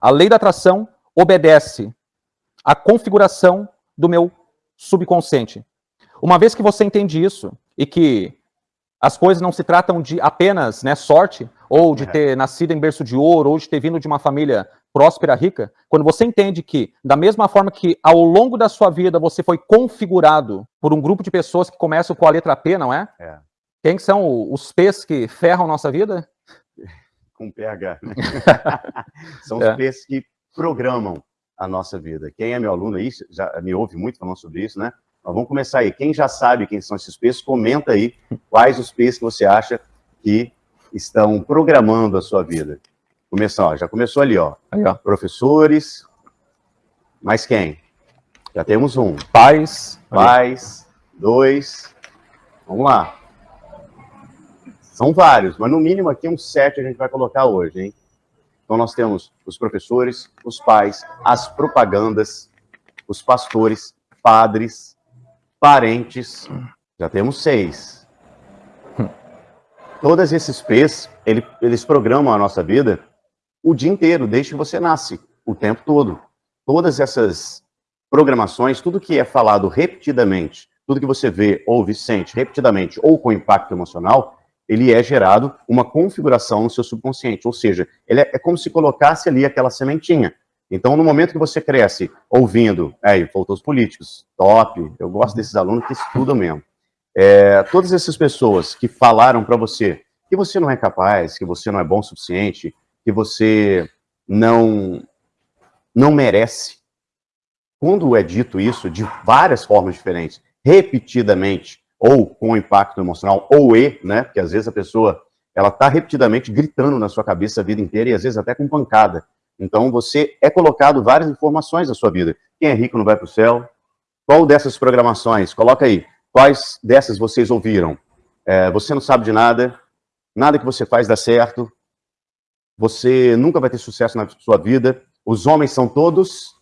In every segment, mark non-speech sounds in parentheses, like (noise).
A lei da atração obedece à configuração do meu subconsciente. Uma vez que você entende isso e que as coisas não se tratam de apenas né, sorte, ou de é. ter nascido em berço de ouro, ou de ter vindo de uma família próspera, rica, quando você entende que, da mesma forma que ao longo da sua vida você foi configurado por um grupo de pessoas que começam com a letra P, não é? é. Quem são os P's que ferram nossa vida? Com PH, né? (laughs) são os é. P's que programam a nossa vida. Quem é meu aluno aí, já me ouve muito falando sobre isso, né? Mas vamos começar aí. Quem já sabe quem são esses P's, comenta aí quais os P's que você acha que estão programando a sua vida. Começou, ó, já começou ali, ó. Aí, ó. Professores. Mais quem? Já temos um. Pais. Pais. Dois. Vamos lá. São vários, mas no mínimo aqui uns sete a gente vai colocar hoje, hein? Então nós temos os professores, os pais, as propagandas, os pastores, padres, parentes, já temos seis. Todos esses P's, ele, eles programam a nossa vida o dia inteiro, desde que você nasce, o tempo todo. Todas essas programações, tudo que é falado repetidamente, tudo que você vê, ouve, sente repetidamente ou com impacto emocional, ele é gerado uma configuração no seu subconsciente, ou seja, ele é, é como se colocasse ali aquela sementinha. Então, no momento que você cresce ouvindo, aí, faltou os políticos, top, eu gosto desses alunos que estudam mesmo. É, todas essas pessoas que falaram para você que você não é capaz, que você não é bom o suficiente, que você não, não merece. Quando é dito isso de várias formas diferentes, repetidamente, ou com impacto emocional, ou e, né, porque às vezes a pessoa ela está repetidamente gritando na sua cabeça a vida inteira e às vezes até com pancada. Então, você é colocado várias informações na sua vida. Quem é rico não vai para o céu? Qual dessas programações? Coloca aí. Quais dessas vocês ouviram? É, você não sabe de nada, nada que você faz dá certo, você nunca vai ter sucesso na sua vida, os homens são todos...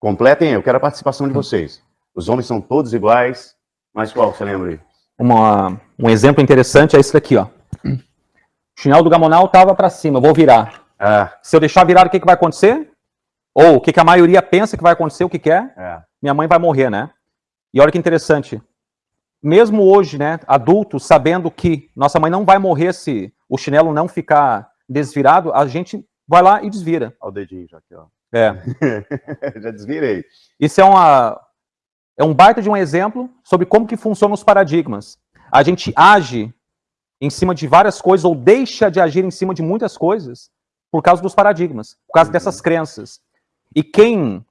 Completem, eu quero a participação de vocês. Os homens são todos iguais, mas qual você lembra aí? Uma, um exemplo interessante é esse daqui, ó. O chinelo do Gamonal estava para cima, vou virar. É. Se eu deixar virado, o que, que vai acontecer? Ou o que, que a maioria pensa que vai acontecer, o que quer? É? é. Minha mãe vai morrer, né? E olha que interessante. Mesmo hoje, né, adultos, sabendo que nossa mãe não vai morrer se o chinelo não ficar desvirado, a gente vai lá e desvira. Olha o dedinho já aqui, ó. É. (laughs) já desvirei. Isso é, uma, é um baita de um exemplo sobre como que funcionam os paradigmas. A gente age em cima de várias coisas ou deixa de agir em cima de muitas coisas por causa dos paradigmas, por causa uhum. dessas crenças. E quem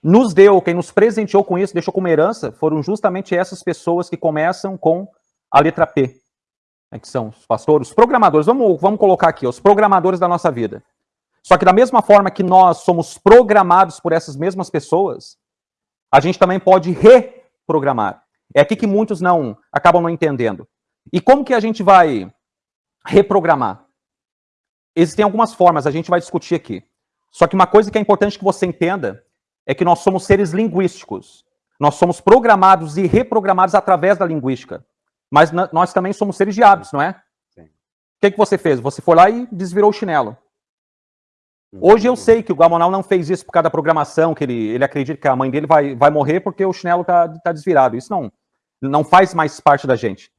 nos deu, quem nos presenteou com isso, deixou como herança, foram justamente essas pessoas que começam com a letra P. Né, que são os pastores, os programadores, vamos, vamos colocar aqui, os programadores da nossa vida. Só que da mesma forma que nós somos programados por essas mesmas pessoas, a gente também pode reprogramar. É aqui que muitos não acabam não entendendo. E como que a gente vai reprogramar? Existem algumas formas, a gente vai discutir aqui. Só que uma coisa que é importante que você entenda é que nós somos seres linguísticos. Nós somos programados e reprogramados através da linguística. Mas nós também somos seres de hábitos, não é? Sim. O que, que você fez? Você foi lá e desvirou o chinelo. Hoje eu sei que o Gamonal não fez isso por causa da programação, que ele, ele acredita que a mãe dele vai, vai morrer porque o chinelo está tá desvirado. Isso não, não faz mais parte da gente.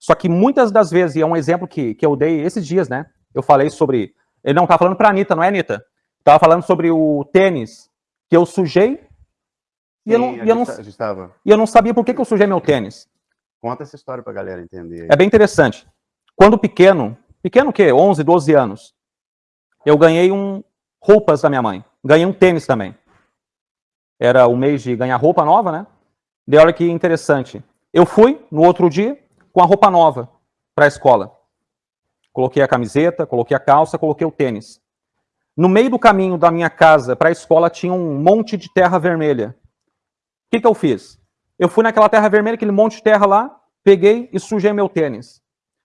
Só que muitas das vezes, e é um exemplo que, que eu dei esses dias, né? Eu falei sobre... Ele não está falando para a Anitta, não é, Anitta? Estava falando sobre o tênis que eu sujei e, Sim, eu, não, e, eu, não, tá, e eu não sabia por que, que eu sujei meu tênis. Conta essa história para a galera entender. É bem interessante. Quando pequeno, pequeno o quê? 11, 12 anos, eu ganhei um roupas da minha mãe. Ganhei um tênis também. Era o mês de ganhar roupa nova, né? De olha que interessante. Eu fui no outro dia com a roupa nova para a escola. Coloquei a camiseta, coloquei a calça, coloquei o tênis. No meio do caminho da minha casa para a escola tinha um monte de terra vermelha. O que, que eu fiz? Eu fui naquela terra vermelha, aquele monte de terra lá, peguei e sujei meu tênis.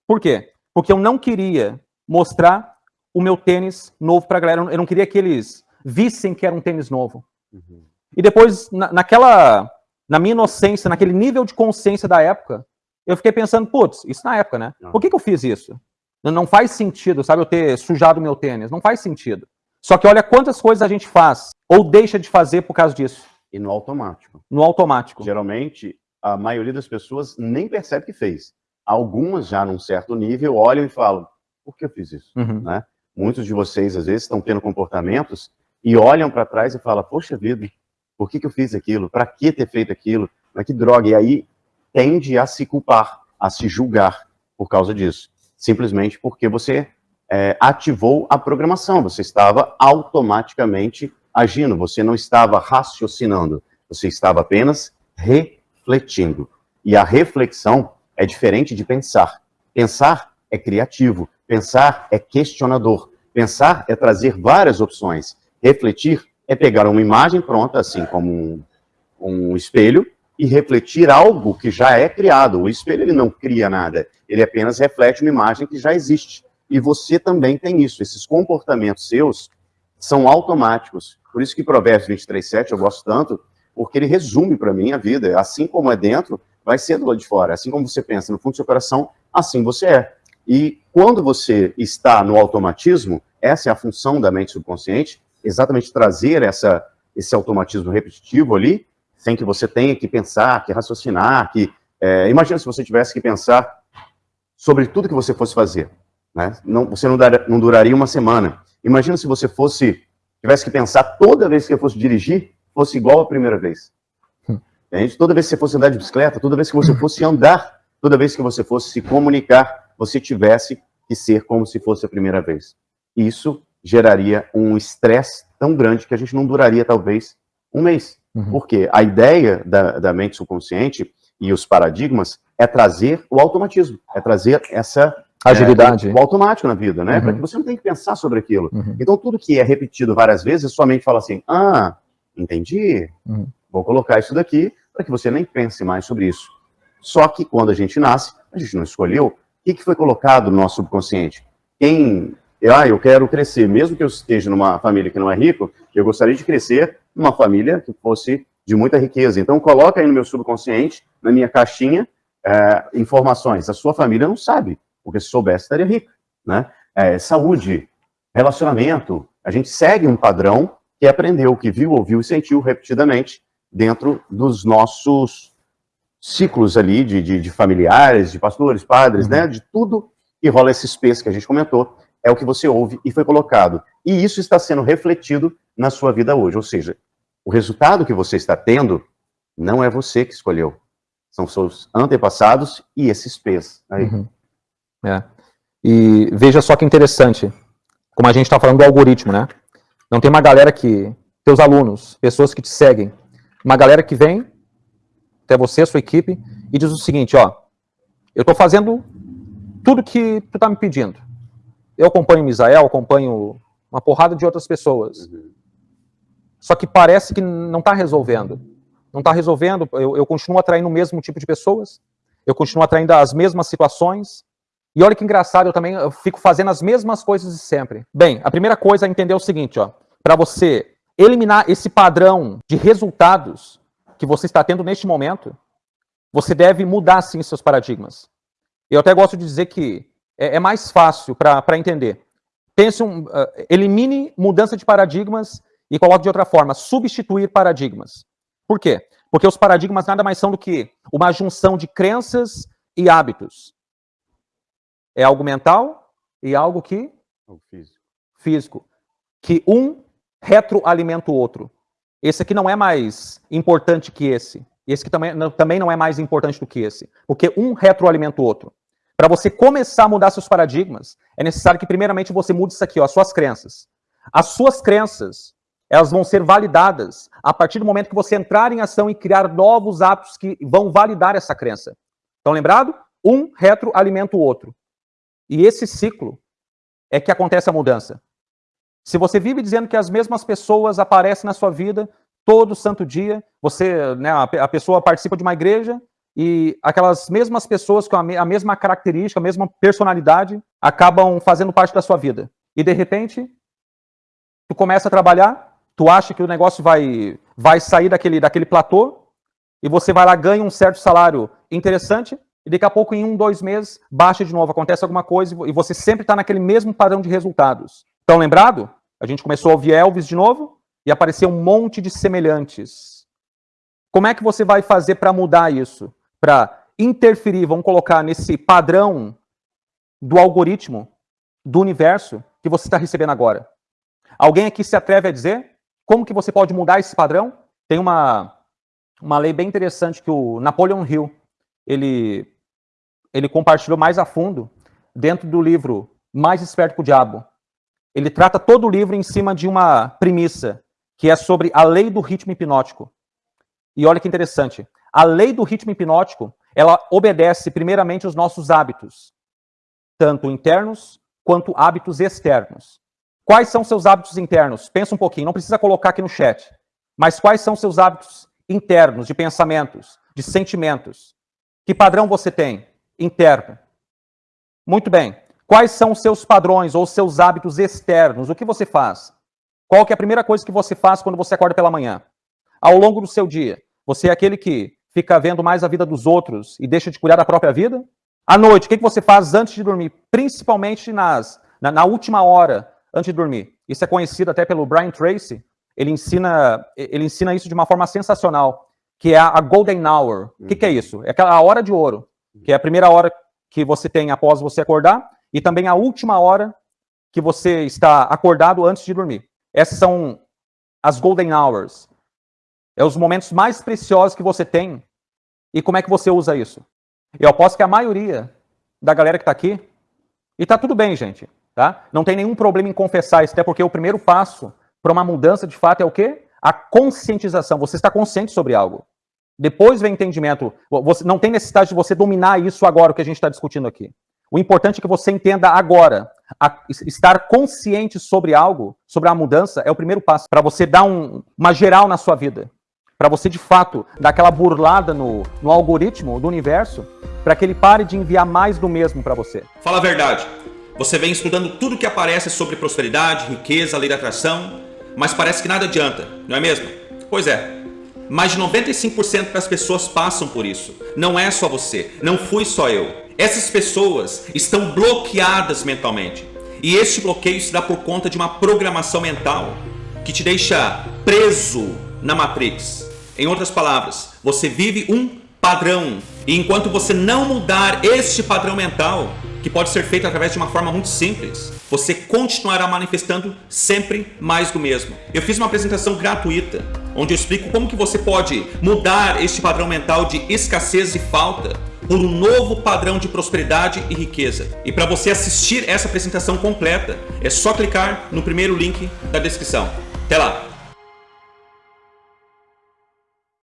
Por quê? Porque eu não queria mostrar o meu tênis novo para a galera. Eu não queria que eles vissem que era um tênis novo. Uhum. E depois, na, naquela, na minha inocência, naquele nível de consciência da época, eu fiquei pensando, putz, isso na época, né? Por que, que eu fiz isso? Não faz sentido, sabe, eu ter sujado meu tênis. Não faz sentido. Só que olha quantas coisas a gente faz ou deixa de fazer por causa disso. E no automático. No automático. Geralmente, a maioria das pessoas nem percebe que fez. Algumas já num certo nível olham e falam, por que eu fiz isso? Uhum. Né? Muitos de vocês, às vezes, estão tendo comportamentos e olham para trás e falam, poxa vida, por que, que eu fiz aquilo? Para que ter feito aquilo? Mas que droga. E aí tende a se culpar, a se julgar por causa disso. Simplesmente porque você é, ativou a programação, você estava automaticamente agindo, você não estava raciocinando, você estava apenas refletindo. E a reflexão é diferente de pensar. Pensar é criativo, pensar é questionador, pensar é trazer várias opções, refletir é pegar uma imagem pronta, assim como um, um espelho, e refletir algo que já é criado. O espelho ele não cria nada, ele apenas reflete uma imagem que já existe. E você também tem isso. Esses comportamentos seus são automáticos. Por isso que Provérbios 23, 7 eu gosto tanto, porque ele resume para mim a vida. Assim como é dentro, vai ser do lado de fora. Assim como você pensa no fundo do seu coração, assim você é. E quando você está no automatismo, essa é a função da mente subconsciente, exatamente trazer essa, esse automatismo repetitivo ali, sem que você tenha que pensar, que raciocinar, que... É, imagina se você tivesse que pensar sobre tudo que você fosse fazer. Né? Não, você não, dar, não duraria uma semana. Imagina se você fosse tivesse que pensar toda vez que eu fosse dirigir, fosse igual a primeira vez. Hum. Entende? Toda vez que você fosse andar de bicicleta, toda vez que você fosse andar, toda vez que você fosse se comunicar, você tivesse que ser como se fosse a primeira vez. Isso geraria um estresse tão grande que a gente não duraria, talvez, um mês. Uhum. Porque a ideia da, da mente subconsciente e os paradigmas é trazer o automatismo, é trazer essa Agilidade. É, o automático na vida, né? Uhum. Para que você não tenha que pensar sobre aquilo. Uhum. Então, tudo que é repetido várias vezes, sua mente fala assim, ah, entendi, uhum. vou colocar isso daqui para que você nem pense mais sobre isso. Só que quando a gente nasce, a gente não escolheu, que, que foi colocado no nosso subconsciente? Quem, ah, eu quero crescer, mesmo que eu esteja numa família que não é rico, eu gostaria de crescer numa família que fosse de muita riqueza. Então, coloca aí no meu subconsciente, na minha caixinha, é, informações. A sua família não sabe porque se soubesse estaria rico, né? É, saúde, relacionamento, a gente segue um padrão que aprendeu, que viu, ouviu e sentiu repetidamente dentro dos nossos ciclos ali de, de, de familiares, de pastores, padres, uhum. né? De tudo que rola esse space que a gente comentou, é o que você ouve e foi colocado. E isso está sendo refletido na sua vida hoje, ou seja, o resultado que você está tendo não é você que escolheu, são seus antepassados e esses P's aí. Uhum. É. E veja só que interessante, como a gente está falando do algoritmo, né? Não tem uma galera que, teus alunos, pessoas que te seguem, uma galera que vem até você, sua equipe, e diz o seguinte, ó, eu estou fazendo tudo que tu está me pedindo. Eu acompanho o Misael, acompanho uma porrada de outras pessoas. Uhum. Só que parece que não está resolvendo. Não está resolvendo, eu, eu continuo atraindo o mesmo tipo de pessoas, eu continuo atraindo as mesmas situações, e olha que engraçado, eu também eu fico fazendo as mesmas coisas de sempre. Bem, a primeira coisa é entender o seguinte, ó. Para você eliminar esse padrão de resultados que você está tendo neste momento, você deve mudar, sim, seus paradigmas. Eu até gosto de dizer que é, é mais fácil para entender. Pense um, uh, elimine mudança de paradigmas e coloque de outra forma, substituir paradigmas. Por quê? Porque os paradigmas nada mais são do que uma junção de crenças e hábitos. É algo mental e algo que? Algo físico. Físico. Que um retroalimenta o outro. Esse aqui não é mais importante que esse. Esse que também, não, também não é mais importante do que esse. Porque um retroalimenta o outro. Para você começar a mudar seus paradigmas, é necessário que primeiramente você mude isso aqui, ó, as suas crenças. As suas crenças, elas vão ser validadas a partir do momento que você entrar em ação e criar novos hábitos que vão validar essa crença. Estão lembrado? Um retroalimenta o outro. E esse ciclo é que acontece a mudança. Se você vive dizendo que as mesmas pessoas aparecem na sua vida todo santo dia, você, né, a pessoa participa de uma igreja e aquelas mesmas pessoas com a mesma característica, a mesma personalidade, acabam fazendo parte da sua vida. E de repente, tu começa a trabalhar, tu acha que o negócio vai, vai sair daquele, daquele platô, e você vai lá, ganha um certo salário interessante, e daqui a pouco, em um, dois meses, baixa de novo, acontece alguma coisa e você sempre está naquele mesmo padrão de resultados. Estão lembrado? A gente começou a ouvir Elvis de novo e apareceu um monte de semelhantes. Como é que você vai fazer para mudar isso? Para interferir, vamos colocar nesse padrão do algoritmo do universo que você está recebendo agora. Alguém aqui se atreve a dizer como que você pode mudar esse padrão? Tem uma, uma lei bem interessante que o Napoleon Hill ele, ele compartilhou mais a fundo dentro do livro Mais Esperto que o Diabo. Ele trata todo o livro em cima de uma premissa, que é sobre a lei do ritmo hipnótico. E olha que interessante. A lei do ritmo hipnótico, ela obedece primeiramente os nossos hábitos, tanto internos quanto hábitos externos. Quais são seus hábitos internos? Pensa um pouquinho, não precisa colocar aqui no chat. Mas quais são seus hábitos internos, de pensamentos, de sentimentos? Que padrão você tem interno? Muito bem. Quais são os seus padrões ou seus hábitos externos? O que você faz? Qual que é a primeira coisa que você faz quando você acorda pela manhã? Ao longo do seu dia, você é aquele que fica vendo mais a vida dos outros e deixa de cuidar da própria vida? À noite, o que você faz antes de dormir? Principalmente nas, na, na última hora antes de dormir. Isso é conhecido até pelo Brian Tracy. Ele ensina, ele ensina isso de uma forma sensacional, que é a Golden Hour. O que, que é isso? É aquela hora de ouro, que é a primeira hora que você tem após você acordar e também a última hora que você está acordado antes de dormir. Essas são as Golden Hours. É os momentos mais preciosos que você tem. E como é que você usa isso? Eu aposto que a maioria da galera que está aqui, e está tudo bem, gente, tá? Não tem nenhum problema em confessar isso, até porque o primeiro passo para uma mudança de fato é o quê? A conscientização. Você está consciente sobre algo. Depois vem entendimento. Você, não tem necessidade de você dominar isso agora, o que a gente está discutindo aqui. O importante é que você entenda agora. A, estar consciente sobre algo, sobre a mudança, é o primeiro passo para você dar um, uma geral na sua vida para você de fato dar aquela burlada no, no algoritmo do universo, para que ele pare de enviar mais do mesmo para você. Fala a verdade. Você vem estudando tudo que aparece sobre prosperidade, riqueza, lei da atração, mas parece que nada adianta, não é mesmo? Pois é. Mais de 95% das pessoas passam por isso. Não é só você, não fui só eu. Essas pessoas estão bloqueadas mentalmente. E este bloqueio se dá por conta de uma programação mental que te deixa preso na Matrix. Em outras palavras, você vive um padrão. E enquanto você não mudar este padrão mental, que pode ser feito através de uma forma muito simples, você continuará manifestando sempre mais do mesmo. Eu fiz uma apresentação gratuita, onde eu explico como que você pode mudar este padrão mental de escassez e falta por um novo padrão de prosperidade e riqueza. E para você assistir essa apresentação completa, é só clicar no primeiro link da descrição. Até lá!